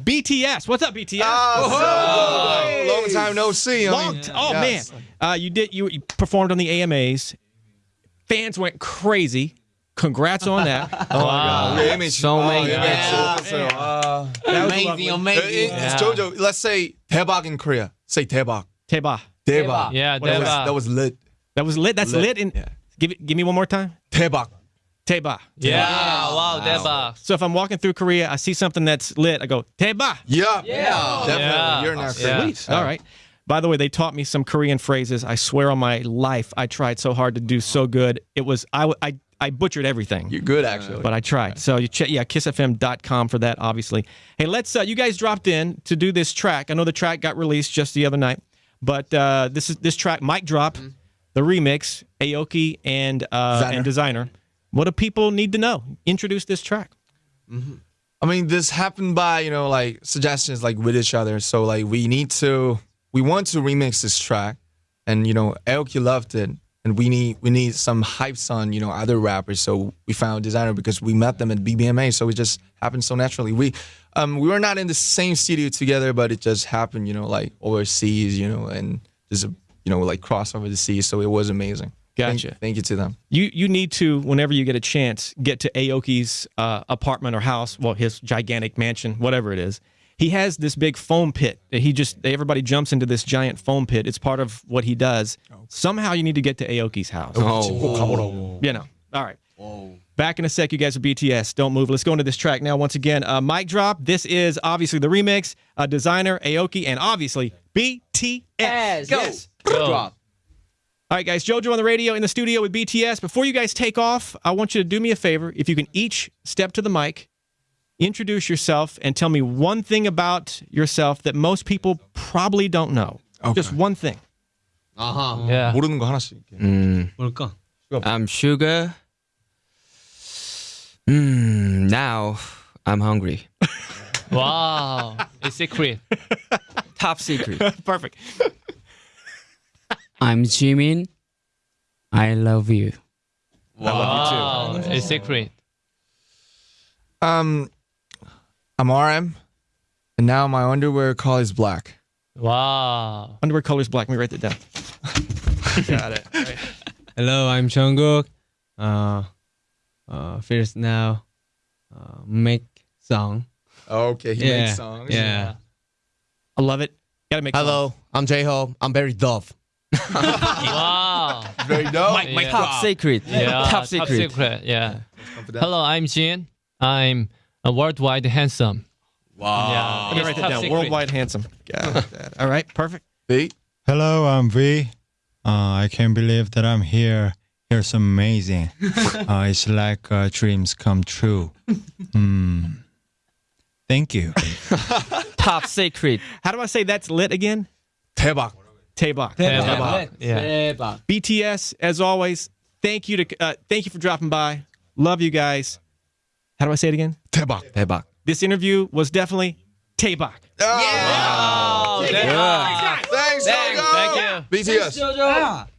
BTS. What's up, BTS? Ah, so, long time no see. I Long mean, t- oh yes. man, uh, you did you, you performed on the AMAs. Fans went crazy. Congrats on that. Oh my God. Yeah, image. So oh, many image. fans. So, uh, That was amazing, lovely. uh, amazing. it's Jojo. Let's say 대박 in Korea. Say 대박. Teba. 대박. Yeah, That was, 대박. that was lit. That was lit. That's lit. Lit. in, Yeah. give it. Give me one more time. 대박. Teba. Yeah, wow, 대박. So if I'm walking through Korea, I see something that's lit. I go Teba. Yeah. Yeah. Definitely. Yeah. You're not Yeah. crazy. Sweet. All right. By the way, they taught me some Korean phrases. I swear on my life, I tried so hard to do so good. It was I, I, I butchered everything. You're good, actually. but I tried. So you check, yeah, kiisfm.com for that, obviously. Hey, let's, uh, you guys dropped in to do this track. I know the track got released just the other night, but uh, this is this track, Mic Drop, the remix, Aoki and uh, Desiigner. and Desiigner. What do people need to know? Introduce this track. I mean, this happened by you know like suggestions like with each other. So like we need to, we want to remix this track, and you know Aoki loved it, and we need we need some hypes on you know other rappers. So we found Desiigner because we met them at BBMA. So it just happened so naturally. We um we were not in the same studio together, but it just happened you know like overseas, you know, and just you know like cross over the seas. So it was amazing. Thank- Gotcha. Thank, you to them. You you need to whenever you get a chance get to Aoki's uh, apartment or house, well his gigantic mansion, whatever it is. He has this big foam pit. that He just everybody jumps into this giant foam pit. It's part of what he does. Somehow you need to get to Aoki's house. Oh. You know. All right. Whoa. Back in a sec, you guys are BTS. Don't move. Let's go into this track now. Once again, uh, mic drop. This is obviously the remix. Uh, Desiigner Aoki, and obviously BTS. Go. Go. All right, guys, JoJo on the radio in the studio with BTS. Before you guys take off, I want you to do me a favor. If you can each step to the mic, introduce yourself, and tell me one thing about yourself that most people probably don't know. Okay. Just one thing. Uh-huh. 아하. Yeah. 모르는 거 하나씩. 뭘까? I'm Suga. Mm, now I'm hungry. wow. It's secret. Top secret. Perfect. I'm Jimin. I love you. Wow. I love you too. It's secret. Um, I'm RM, and now my underwear color is black. Wow. Underwear color is black. Let me write that down. Got it. All right. Hello, I'm Jungkook. Uh, uh, first now, uh, make song. Okay, he yeah, makes songs. Yeah. I love it. Gotta make Hello, I'm J-Hope. I'm very dove. Wow. very dope. Mike, Mike, Yeah. Top secret. Yeah. Top secret. secret Yeah. Hello, I'm Jin. I'm a worldwide handsome. Wow. Yeah. Let me write that down. Worldwide handsome. Yeah. All right. Perfect. V. Hello, I'm V. Uh, I can't believe that I'm here. Here's amazing. uh, it's like uh, dreams come true. Hmm. Thank you. Top secret. How do I say that's lit again? 대박. Taybach. Taybach. Yeah. BTS, as always, thank you to uh, thank you for dropping by. Love you guys. How do I say it again? Taybach. Taybach. This interview was definitely Taybach. Oh. Yeah. Thanks, Thanks, Thanks, Thank you. BTS. Thanks,